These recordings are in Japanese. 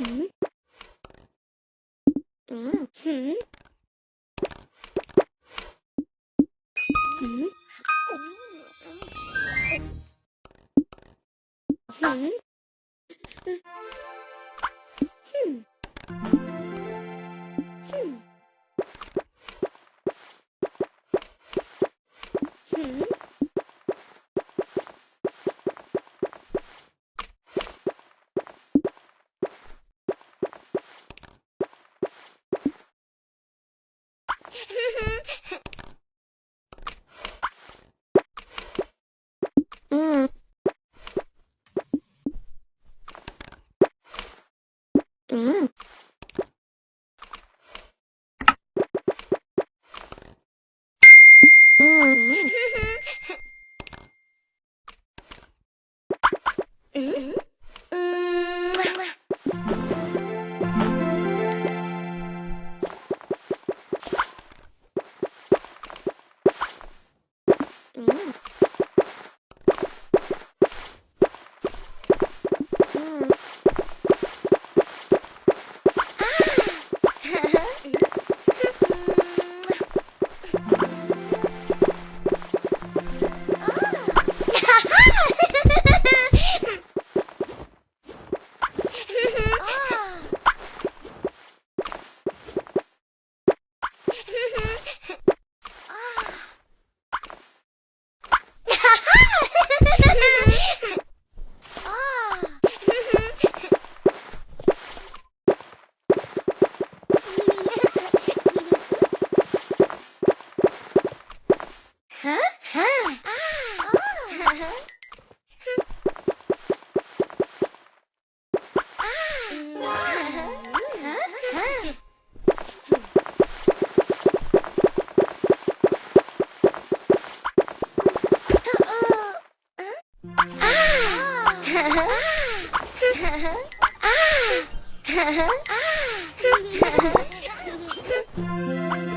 Mm-hmm.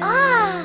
아!